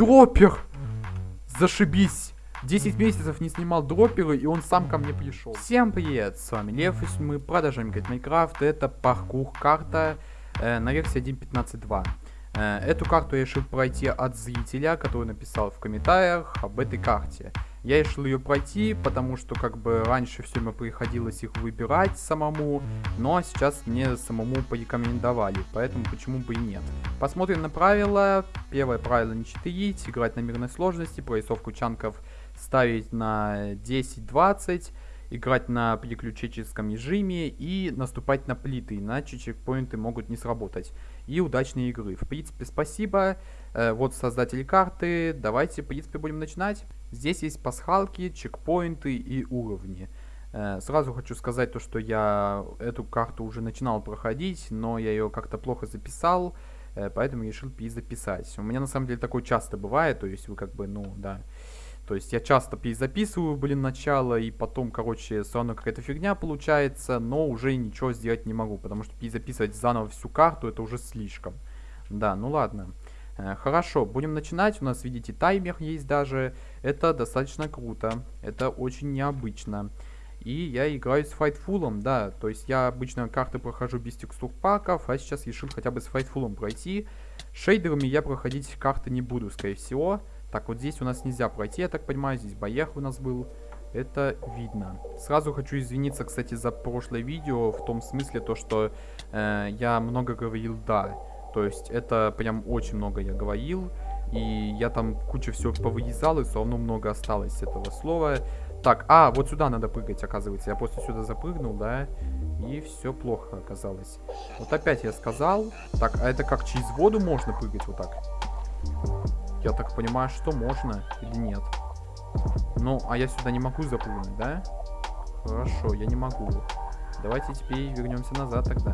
Дроппер! Зашибись! 10 месяцев не снимал дропперы, и он сам ко мне пришел. Всем привет, с вами Лев, и мы продолжаем играть Майнкрафт. Это паркур карта э, на версии 1.15.2. Э, эту карту я решил пройти от зрителя, который написал в комментариях об этой карте. Я решил ее пройти, потому что как бы раньше все мне приходилось их выбирать самому, но сейчас мне самому порекомендовали, поэтому почему бы и нет. Посмотрим на правила. Первое правило не читерить, играть на мирной сложности, прорисовку чанков ставить на 10-20, играть на переключическом режиме и наступать на плиты, иначе чекпоинты могут не сработать. И удачной игры. В принципе, спасибо. Э, вот создатель карты. Давайте, в принципе, будем начинать. Здесь есть пасхалки, чекпоинты и уровни. Э, сразу хочу сказать то, что я эту карту уже начинал проходить, но я ее как-то плохо записал, э, поэтому решил перезаписать. У меня на самом деле такое часто бывает, то есть вы как бы, ну, да... То есть я часто перезаписываю, блин, начало, и потом, короче, все равно какая-то фигня получается, но уже ничего сделать не могу, потому что перезаписывать заново всю карту, это уже слишком. Да, ну ладно. Э, хорошо, будем начинать. У нас, видите, таймер есть даже. Это достаточно круто. Это очень необычно. И я играю с Fightful, да. То есть я обычно карты прохожу без текстур паков, а сейчас решил хотя бы с Fightful пройти. Шейдерами я проходить карты не буду, скорее всего. Так, вот здесь у нас нельзя пройти, я так понимаю. Здесь боях у нас был. Это видно. Сразу хочу извиниться, кстати, за прошлое видео. В том смысле, то, что э, я много говорил «да». То есть это прям очень много я говорил. И я там кучу всего повырезал, и все равно много осталось этого слова. Так, а, вот сюда надо прыгать, оказывается. Я просто сюда запрыгнул, да, и все плохо оказалось. Вот опять я сказал. Так, а это как через воду можно прыгать вот так? Я так понимаю, что можно или нет. Ну, а я сюда не могу запрыгнуть, да? Хорошо, я не могу. Давайте теперь вернемся назад тогда.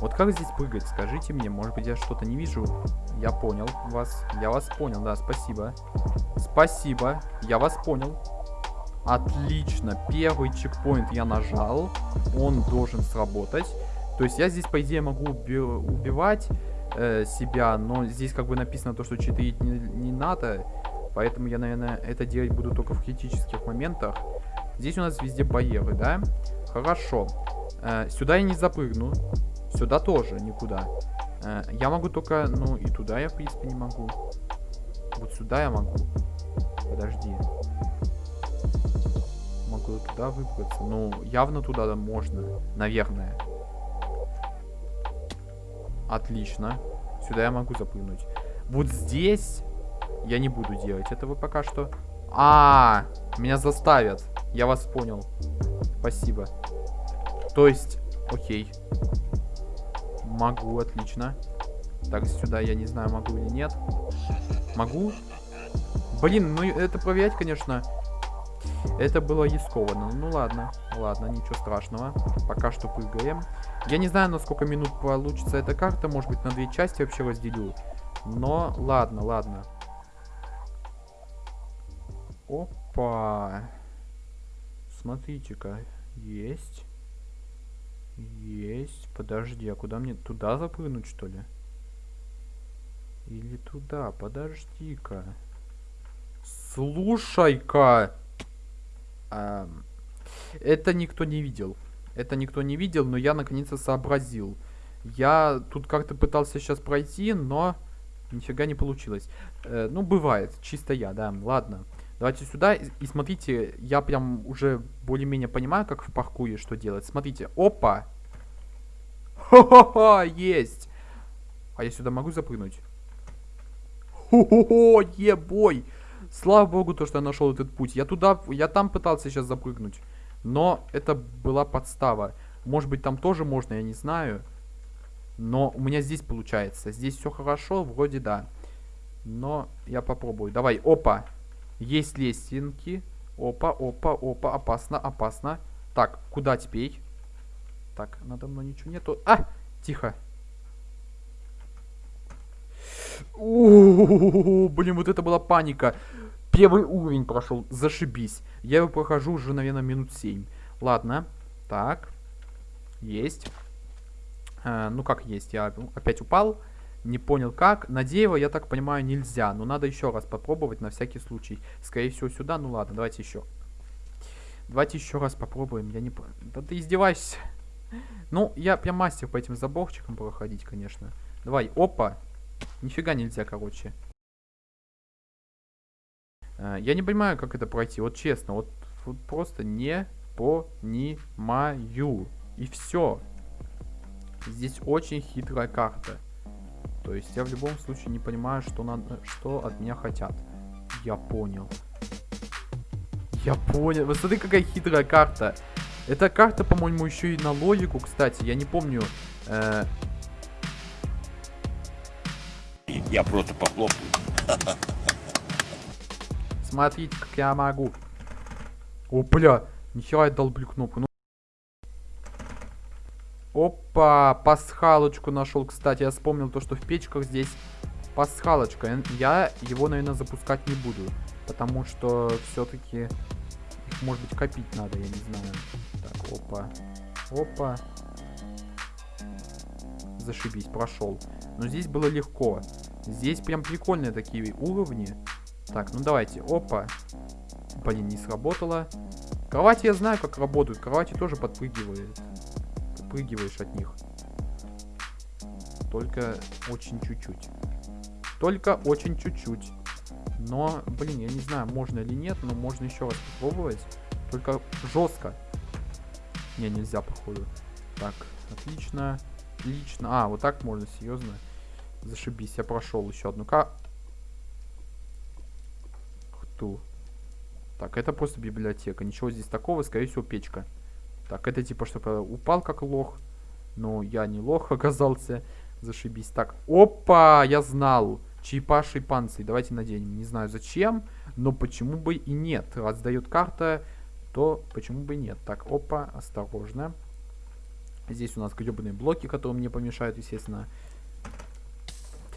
Вот как здесь прыгать? Скажите мне, может быть я что-то не вижу? Я понял вас. Я вас понял, да, спасибо. Спасибо, я вас понял. Отлично, первый чекпоинт я нажал. Он должен сработать. То есть я здесь, по идее, могу уби убивать э, себя, но здесь как бы написано то, что читерить не, не надо. Поэтому я, наверное, это делать буду только в критических моментах. Здесь у нас везде барьеры, да? Хорошо. Э, сюда я не запрыгну. Сюда тоже никуда. Э, я могу только... Ну, и туда я, в принципе, не могу. Вот сюда я могу. Подожди. Могу туда выбраться. Ну, явно туда можно. Наверное. Отлично. Сюда я могу запрыгнуть. Вот здесь я не буду делать этого пока что. А, -а, -а меня заставят. Я вас понял. Спасибо. То есть, окей. Могу, отлично. Так, сюда я не знаю, могу или нет. Могу? Блин, ну это проверять, конечно, это было рискованно. Ну ладно, ладно, ничего страшного. Пока что прыгаем. Я не знаю, на сколько минут получится эта карта. Может быть, на две части вообще разделю. Но ладно, ладно. Опа. Смотрите-ка. Есть. Есть. Подожди, а куда мне? Туда запрыгнуть, что ли? Или туда? Подожди-ка. Слушай-ка. А, это никто не видел. Это никто не видел, но я наконец-то сообразил. Я тут как-то пытался сейчас пройти, но нифига не получилось. Э, ну, бывает. Чисто я, да. Ладно. Давайте сюда. И, и смотрите, я прям уже более-менее понимаю, как в паркуре что делать. Смотрите. Опа! Хо-хо-хо! Есть! А я сюда могу запрыгнуть? Хо-хо-хо! Ебой! Слава богу, то, что я нашел этот путь. Я туда, я там пытался сейчас запрыгнуть. Но это была подстава. Может быть, там тоже можно, я не знаю. Но у меня здесь получается. Здесь все хорошо, вроде да. Но я попробую. Давай, опа. Есть лестинки. Опа, опа, опа. Опасно, опасно. Так, куда теперь? Так, надо мной ничего нету. А! Тихо. У блин, вот это была паника. Первый уровень прошел, зашибись. Я его прохожу уже, наверное, минут 7. Ладно, так, есть. А, ну как есть, я опять упал. Не понял как. На дерево, я так понимаю, нельзя. Но надо еще раз попробовать на всякий случай. Скорее всего сюда. Ну ладно, давайте еще. Давайте еще раз попробуем. Я не... Да ты издеваешься. Ну, я прям мастер по этим заборчикам проходить, конечно. Давай, опа. Нифига нельзя, короче. Э, я не понимаю, как это пройти. Вот честно, вот, вот просто не понимаю. И все. Здесь очень хитрая карта. То есть я в любом случае не понимаю, что, надо, что от меня хотят. Я понял. Я понял. Вы смотри, какая хитрая карта. Эта карта, по-моему, еще и на логику, кстати. Я не помню. Э... Я просто похлопаю. Смотрите, как я могу. О, бля. Нихера я долблю кнопку. Ну... Опа, пасхалочку нашел, кстати. Я вспомнил то, что в печках здесь пасхалочка. Я его, наверное, запускать не буду. Потому что все-таки их, может быть, копить надо, я не знаю. Так, опа. Опа. Зашибись, прошел. Но здесь было легко. Здесь прям прикольные такие уровни. Так, ну давайте. Опа. Блин, не сработало. Кровати я знаю, как работают. Кровати тоже подпрыгивают. Подпрыгиваешь от них. Только очень чуть-чуть. Только очень чуть-чуть. Но, блин, я не знаю, можно или нет, но можно еще раз попробовать. Только жестко. Не, нельзя, походу. Так, отлично. Отлично. А, вот так можно, серьезно. Зашибись, я прошел еще одну. Ту. Так, это просто библиотека. Ничего здесь такого, скорее всего, печка. Так, это типа, чтобы упал как лох. Но я не лох оказался. Зашибись. Так, опа, я знал. Чайпаший панцирь. Давайте наденем. Не знаю зачем, но почему бы и нет. Раз дает карта, то почему бы и нет. Так, опа, осторожно. Здесь у нас гребаные блоки, которые мне помешают, естественно.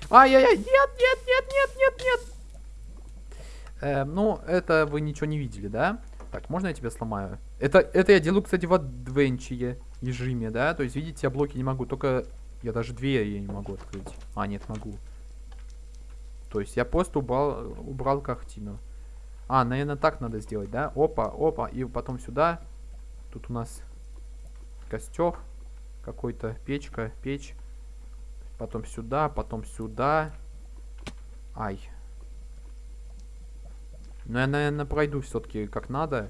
Ай-яй-яй, нет, нет, нет, нет, нет, нет. Э, ну, это вы ничего не видели, да? Так, можно я тебя сломаю? Это, это я делаю, кстати, в адвенчие режиме, да? То есть, видите, я блоки не могу, только я даже двери я не могу открыть. А, нет, могу. То есть, я просто убрал, убрал картину. А, наверное, так надо сделать, да? Опа, опа, и потом сюда. Тут у нас костер какой-то, печка, печь. Потом сюда, потом сюда. Ай, но я, наверное, пройду все-таки как надо.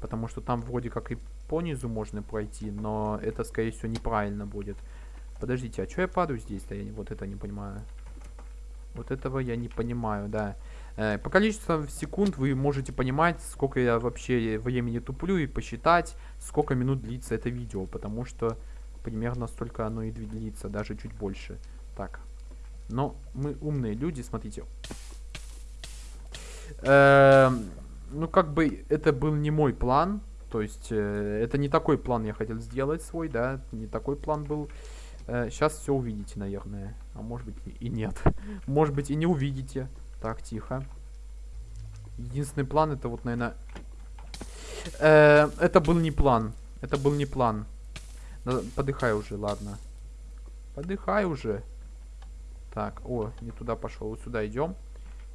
Потому что там вроде как и понизу можно пройти, но это, скорее всего, неправильно будет. Подождите, а что я падаю здесь-то? Я вот это не понимаю. Вот этого я не понимаю, да. Э, по количеству секунд вы можете понимать, сколько я вообще времени туплю и посчитать, сколько минут длится это видео. Потому что примерно столько оно и длится, даже чуть больше. Так. Но мы умные люди, смотрите. Эм, ну, как бы, это был не мой план. То есть, э, это не такой план я хотел сделать свой, да. Не такой план был. Э, сейчас все увидите, наверное. А может быть и нет. может быть и не увидите. Так, тихо. Единственный план это вот, наверное... Э, это был не план. Это был не план. Подыхай уже, ладно. Подыхай уже. Так, о, не туда пошел. Вот сюда идем.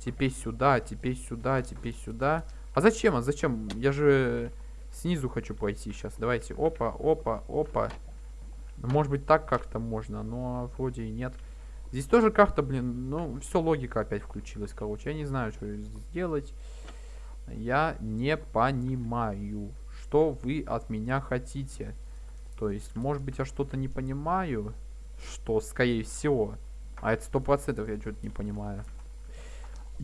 Теперь сюда, теперь сюда, теперь сюда. А зачем? А зачем? Я же снизу хочу пойти сейчас. Давайте. Опа, опа, опа. Может быть так как-то можно, но вроде и нет. Здесь тоже карта, блин, ну, все логика опять включилась, короче. Я не знаю, что сделать. Я не понимаю, что вы от меня хотите. То есть, может быть, я что-то не понимаю, что, скорее всего. А это сто процентов я что-то не понимаю.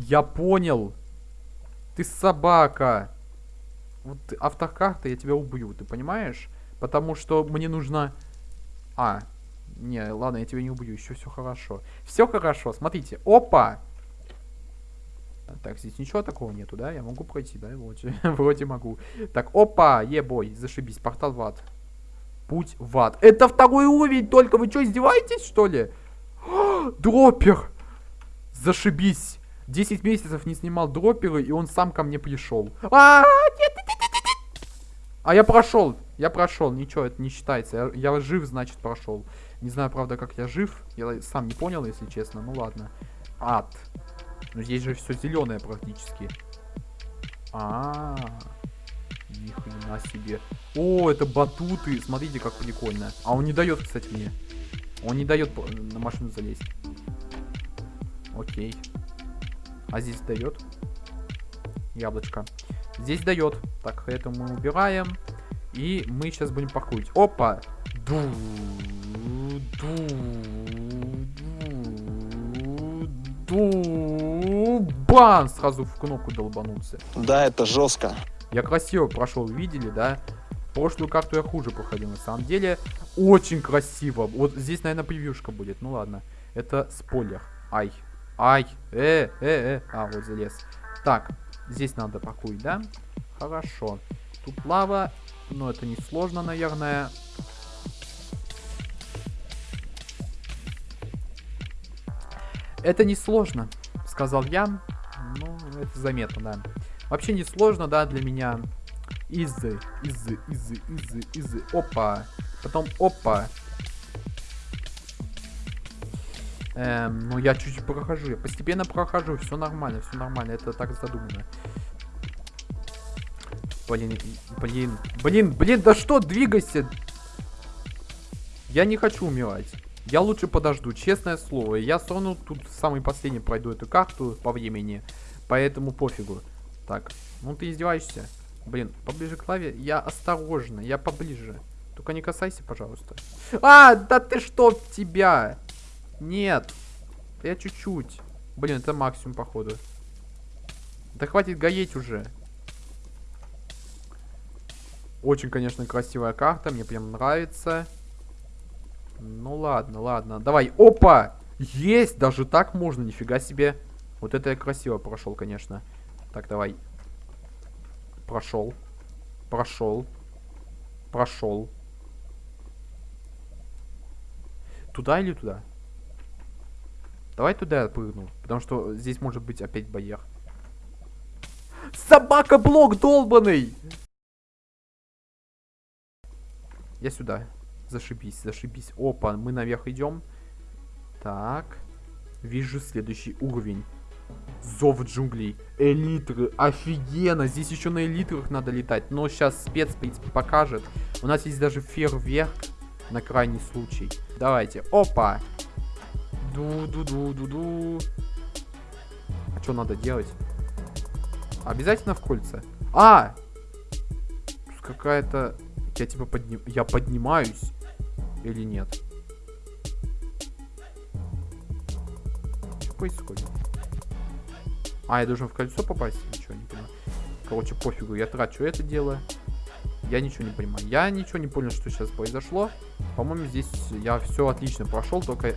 Я понял. Ты собака. Вот автокарта, я тебя убью, ты понимаешь? Потому что мне нужно... А, не, ладно, я тебя не убью, еще все хорошо. Все хорошо, смотрите. Опа! Так, здесь ничего такого нету, да? Я могу пройти, да? Вроде, вроде могу. Так, опа, ебой, зашибись, портал в ад. Путь в ад. Это второй уровень, только вы что, издеваетесь, что ли? Дроппер! Зашибись. 10 месяцев не снимал дроперы, и он сам ко мне пришел. А, а я прошел. Я прошел. Ничего, это не считается. Я, я жив, значит, прошел. Не знаю, правда, как я жив. Я сам не понял, если честно. Ну ладно. Ад. Но здесь же все зеленое практически. А, -а, -а. Ни себе. О, это батуты. Смотрите, как прикольно. А он не дает, кстати, мне. Он не дает на машину залезть. Окей. А здесь дает? Яблочко. Здесь дает. Так, это мы убираем. И мы сейчас будем паркурить. Опа! Ду, ду, ду, ду. Бан! Сразу в кнопку долбанулся. Да, это жестко. Я красиво прошел, видели, да? Прошлую карту я хуже проходил, на самом деле. Очень красиво. Вот здесь, наверное, превьюшка будет. Ну ладно. Это спойлер. Ай. Ай. Э, э, э. А, вот залез. Так, здесь надо паркурить, да? Хорошо. Тут лава. Но это не сложно, наверное. Это не сложно, сказал я. Ну, это заметно, да. Вообще не сложно, да, для меня. Изы, изы, изы, изы, изы. Опа. Потом опа. Эм, ну я чуть-чуть прохожу. Я постепенно прохожу. Все нормально, все нормально. Это так задумано. Блин, блин, блин, блин, да что, двигайся. Я не хочу умирать. Я лучше подожду, честное слово. Я равно тут самый последний пройду эту карту по времени. Поэтому пофигу. Так, ну ты издеваешься? Блин, поближе к лаве. Я осторожно, я поближе. Только не касайся, пожалуйста. А, да ты что, тебя? Нет. Я чуть-чуть. Блин, это максимум, походу. Да хватит гоеть уже. Очень, конечно, красивая карта. Мне прям нравится. Ну ладно, ладно. Давай. Опа! Есть! Даже так можно. Нифига себе. Вот это я красиво прошел, конечно. Так, давай. Прошел. Прошел. Прошел. Туда или туда? Давай туда прыгну. Потому что здесь может быть опять барьер. Собака-блок долбанный! Я сюда. Зашибись, зашибись. Опа, мы наверх идем. Так. Вижу следующий уровень. Зов джунглей. Элитры. Офигенно. Здесь еще на элитрах надо летать. Но сейчас спец, в принципе, покажет. У нас есть даже фейерверк на крайний случай. Давайте. Опа. Ду-ду-ду-ду-ду. А что надо делать? Обязательно в кольца? А! Какая-то я типа подним... Я поднимаюсь или нет? Что происходит? А, я должен в кольцо попасть? Ничего не понимаю. Короче, пофигу, я трачу это дело. Я ничего не понимаю. Я ничего не понял, что сейчас произошло. По-моему, здесь я все отлично прошел, только...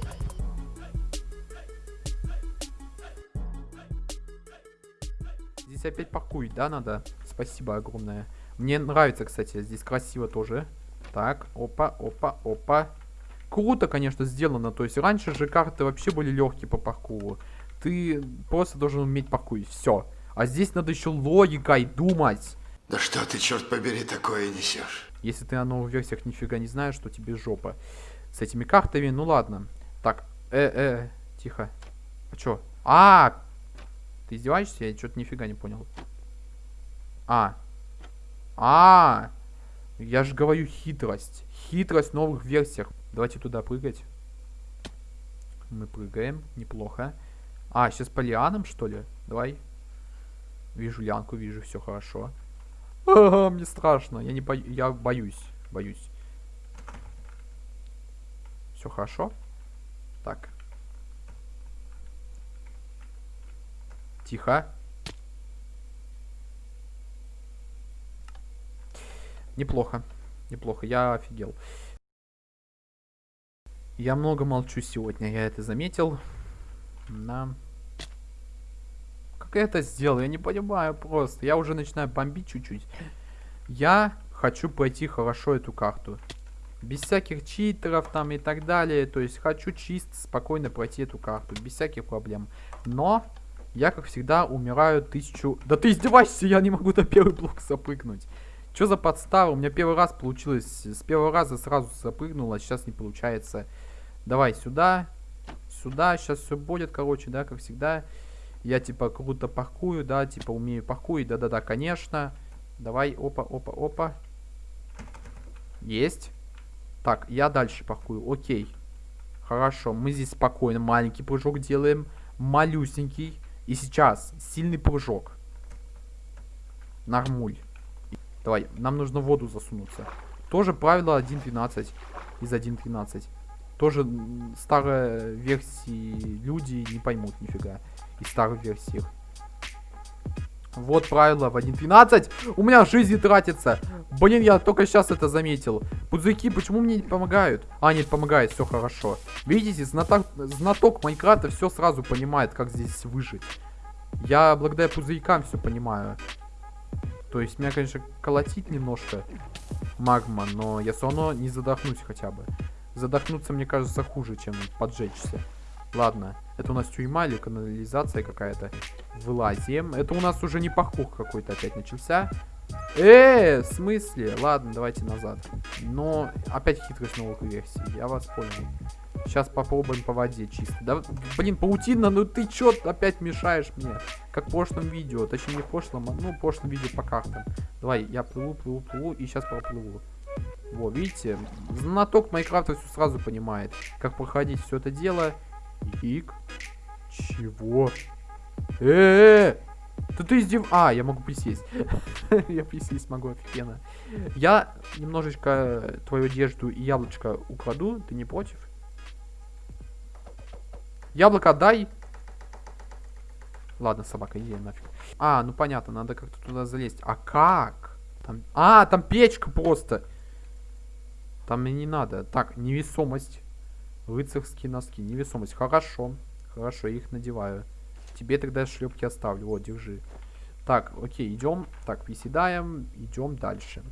Здесь опять паркует, да, надо? Спасибо огромное. Мне нравится, кстати, здесь красиво тоже. Так, опа, опа, опа. Круто, конечно, сделано. То есть раньше же карты вообще были легкие по паркуру. Ты просто должен уметь паркурить. Все. А здесь надо еще логикой думать. Да что ты, черт побери, такое несешь? Если ты на новых версиях нифига не знаешь, что тебе жопа. С этими картами, ну ладно. Так, э-э, тихо. А чё? А, ты издеваешься? Я что-то нифига не понял. А, а, я же говорю хитрость. Хитрость в новых версиях. Давайте туда прыгать. Мы прыгаем, неплохо. А, сейчас по лианам, что ли? Давай. Вижу лянку, вижу, все хорошо. А, мне страшно, я не бо... я боюсь, боюсь. Все хорошо? Так. Тихо. Неплохо. Неплохо. Я офигел. Я много молчу сегодня, я это заметил. Да. Как я это сделал? Я не понимаю просто. Я уже начинаю бомбить чуть-чуть. Я хочу пройти хорошо эту карту. Без всяких читеров там и так далее. То есть хочу чисто, спокойно пройти эту карту. Без всяких проблем. Но я, как всегда, умираю тысячу... Да ты издеваешься, я не могу на первый блок запрыгнуть. Что за подстава? У меня первый раз получилось. С первого раза сразу запрыгнуло, а сейчас не получается. Давай сюда. Сюда. Сейчас все будет, короче, да, как всегда. Я, типа, круто паркую, да, типа, умею паркуить. Да-да-да, конечно. Давай, опа, опа, опа. Есть. Так, я дальше паркую. Окей. Хорошо, мы здесь спокойно маленький прыжок делаем. Малюсенький. И сейчас сильный прыжок. Нормуль. Давай, нам нужно в воду засунуться. Тоже правило 1.12 из 1.13. Тоже старые версии люди не поймут нифига. Из старых версий. Вот правило в 1.12. У меня жизни тратится. Блин, я только сейчас это заметил. Пузырьки почему мне не помогают? А, нет, помогает, все хорошо. Видите, знаток, знаток Майнкрафта все сразу понимает, как здесь выжить. Я благодаря пузырькам все понимаю. То есть меня, конечно, колотит немножко магма, но я все равно не задохнусь хотя бы. Задохнуться, мне кажется, хуже, чем поджечься. Ладно, это у нас тюрьма или канализация какая-то. Вылазим. Это у нас уже не паркур какой-то опять начался. Э, в смысле? Ладно, давайте назад. Но опять хитрость новых версий. Я вас понял. Сейчас попробуем по воде чисто. Да, блин, паутина, ну ты чё опять мешаешь мне? Как в прошлом видео. Точнее, не в прошлом, а ну, в прошлом видео по картам. Давай, я плыву, плыву, плыву и сейчас проплыву. Во, видите? Знаток Майнкрафта все сразу понимает, как проходить все это дело. Ик. Чего? Э, -э, -э! Да ты издев... А, я могу присесть. я присесть могу, офигенно. Я немножечко твою одежду и яблочко украду. Ты не против? Яблоко дай. Ладно, собака, иди нафиг. А, ну понятно, надо как-то туда залезть. А как? Там... А, там печка просто. Там мне не надо. Так, невесомость. Рыцарские носки. Невесомость. Хорошо. Хорошо, я их надеваю. Тебе тогда шлепки оставлю. Вот, держи. Так, окей, идем. Так, приседаем. Идем дальше.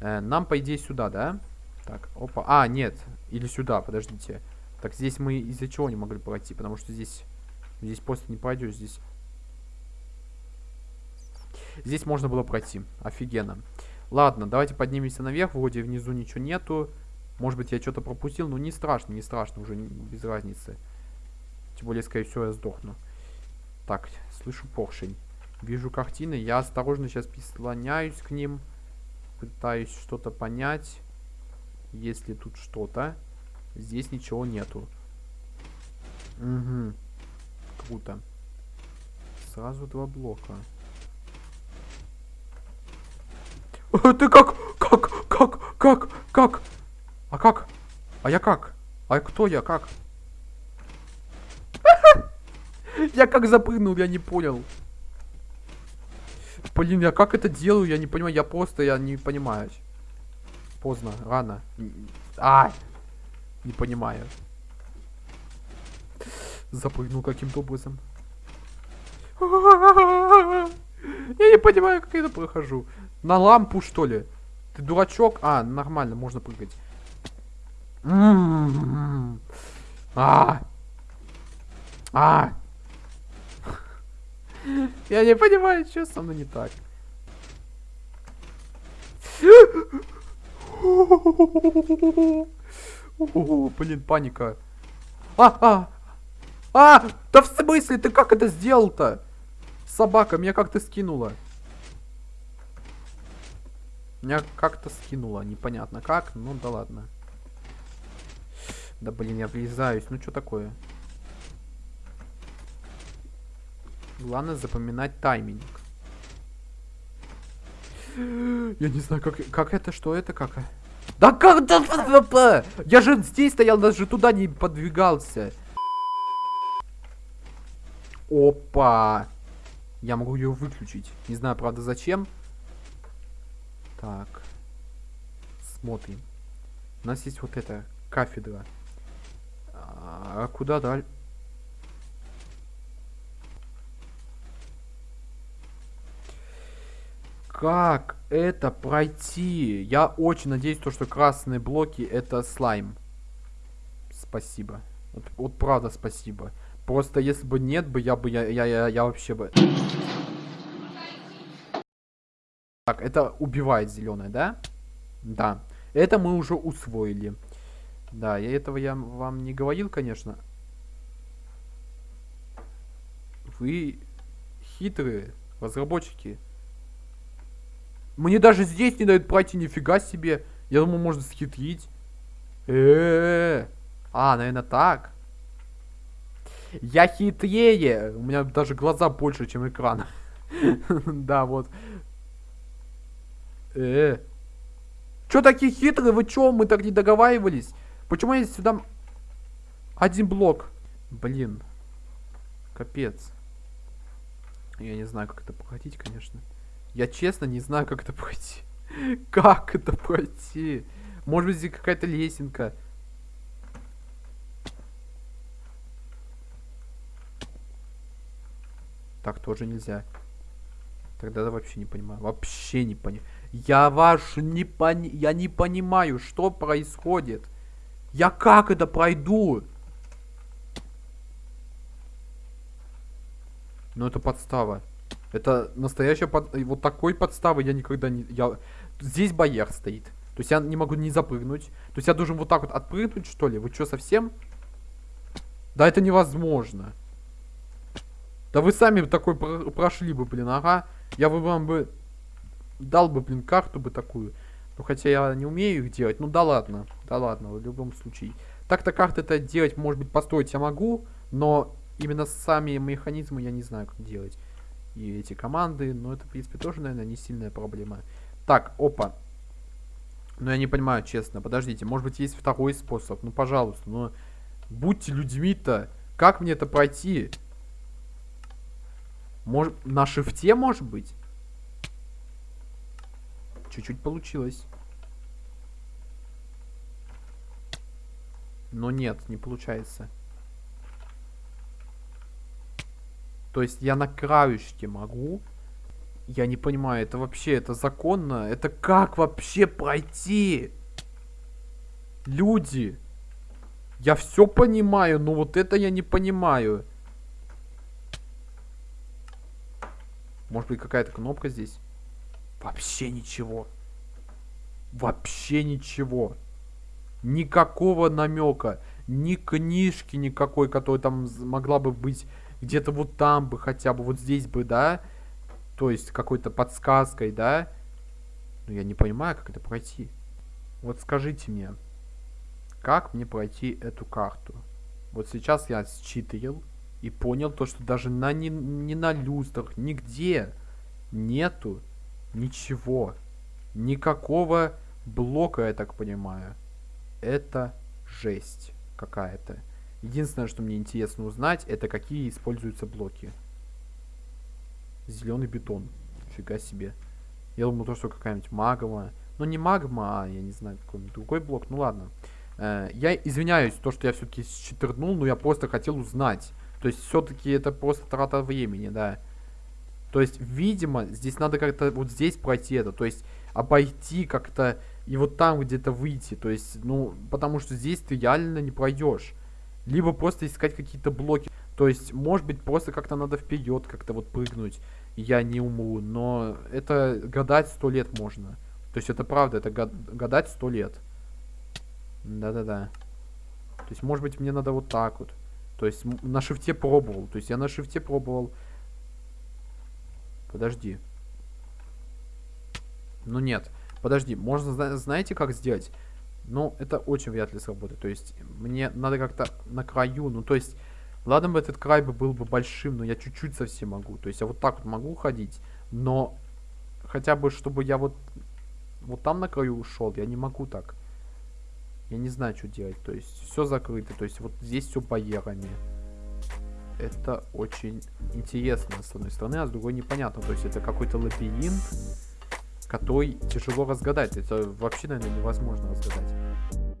Э, нам, по идее, сюда, да? Так, опа. А, нет. Или сюда, подождите. Так, здесь мы из-за чего не могли пройти? Потому что здесь... Здесь просто не пройдешь. Здесь... Здесь можно было пройти. Офигенно. Ладно, давайте поднимемся наверх. Вроде внизу ничего нету. Может быть, я что-то пропустил, но не страшно, не страшно, уже без разницы. Тем более, скорее всего, я сдохну. Так, слышу поршень. Вижу картины, я осторожно сейчас прислоняюсь к ним. Пытаюсь что-то понять. Если тут что-то. Здесь ничего нету. Угу. Круто. Сразу два блока. Ты как? Как? Как? Как? Как? А как? А я как? А кто я? Как? Я как запрыгнул, я не понял. Блин, я как это делаю, я не понимаю. Я просто, я не понимаю. Поздно, рано. А, не понимаю. Запрыгнул каким-то образом. Я не понимаю, как я это прохожу. На лампу, что ли? Ты дурачок? А, нормально, можно прыгать. А! А! Я не понимаю, что со мной не так. Блин, паника. А, а! А! Да в смысле, ты как это сделал-то? Собака, меня как-то скинула. Меня как-то скинула, непонятно как, ну да ладно. Да блин, я влезаюсь. Ну что такое? Главное запоминать тайминг. Я не знаю, как, как это, что это, как... Да как... Я же здесь стоял, даже туда не подвигался. Опа. Я могу ее выключить. Не знаю, правда, зачем. Так. Смотрим. У нас есть вот эта кафедра. А куда дальше? Как это пройти? Я очень надеюсь, то, что красные блоки это слайм. Спасибо. Вот, вот правда спасибо. Просто если бы нет бы, я бы, я, я, я, я вообще бы... Так, это убивает зеленое, да? Да. Это мы уже усвоили. Да, я этого я вам не говорил, конечно. Вы хитрые разработчики. Мне даже здесь не дают пройти, нифига себе. Я думаю, можно схитрить. Э -э -э. А, наверное, так. Я хитрее. У меня даже глаза больше, чем экран. Да, вот. Э. Чё такие хитрые? Вы чё? Мы так не договаривались. Почему я сюда... Один блок. Блин. Капец. Я не знаю, как это пройти, конечно. Я честно не знаю, как это пройти. Как это пройти? Может быть, здесь какая-то лесенка. Так тоже нельзя. Тогда я вообще не понимаю. Вообще не понимаю. Я ваш не пони... Я не понимаю, что происходит. Я как это пройду? Ну это подстава. Это настоящая под... Вот такой подставы я никогда не... Я... Здесь барьер стоит. То есть я не могу не запрыгнуть. То есть я должен вот так вот отпрыгнуть, что ли? Вы что, совсем? Да это невозможно. Да вы сами такой про прошли бы, блин, ага. Я бы вам бы дал бы, блин, карту бы такую. Ну, хотя я не умею их делать. Ну, да ладно. Да ладно, в любом случае. Так-то карты это делать, может быть, построить я могу, но именно сами механизмы я не знаю, как делать. И эти команды, но это, в принципе, тоже, наверное, не сильная проблема. Так, опа. Ну, я не понимаю, честно. Подождите, может быть, есть второй способ? Ну, пожалуйста, ну, будьте людьми-то. Как мне это пройти? Может, на шифте, может быть? Чуть-чуть получилось. Но нет, не получается. То есть я на краешке могу. Я не понимаю, это вообще, это законно? Это как вообще пройти? Люди. Я все понимаю, но вот это я не понимаю. Может быть какая-то кнопка здесь? Вообще ничего. Вообще ничего. Никакого намека. Ни книжки никакой, которая там могла бы быть где-то вот там бы хотя бы, вот здесь бы, да? То есть какой-то подсказкой, да? Но я не понимаю, как это пройти. Вот скажите мне, как мне пройти эту карту? Вот сейчас я считывал и понял то, что даже на, ни, ни на люстрах, нигде нету ничего. Никакого блока, я так понимаю. Это жесть какая-то. Единственное, что мне интересно узнать, это какие используются блоки. Зеленый бетон. Фига себе. Я думал, то, что какая-нибудь магма. Ну, не магма, а, я не знаю, какой-нибудь другой блок. Ну, ладно. Э, я извиняюсь, то, что я все-таки считернул, но я просто хотел узнать. То есть все-таки это просто трата времени, да. То есть, видимо, здесь надо как-то вот здесь пройти это. То есть, обойти как-то и вот там где-то выйти. То есть, ну, потому что здесь ты реально не пройдешь. Либо просто искать какие-то блоки. То есть, может быть, просто как-то надо вперед как-то вот прыгнуть. Я не умру. Но это гадать сто лет можно. То есть, это правда, это гадать сто лет. Да-да-да. То есть, может быть, мне надо вот так вот. То есть на шифте пробовал. То есть я на шифте пробовал. Подожди. Ну нет. Подожди, можно, знаете, как сделать? Ну, это очень вряд ли сработает. То есть мне надо как-то на краю. Ну, то есть, ладно бы этот край бы был бы большим, но я чуть-чуть совсем могу. То есть я вот так вот могу ходить. Но хотя бы, чтобы я вот, вот там на краю ушел, я не могу так. Я не знаю, что делать. То есть все закрыто. То есть вот здесь все барьерами. Это очень интересно, с одной стороны, а с другой непонятно. То есть это какой-то лабиринт, который тяжело разгадать. Это вообще, наверное, невозможно разгадать.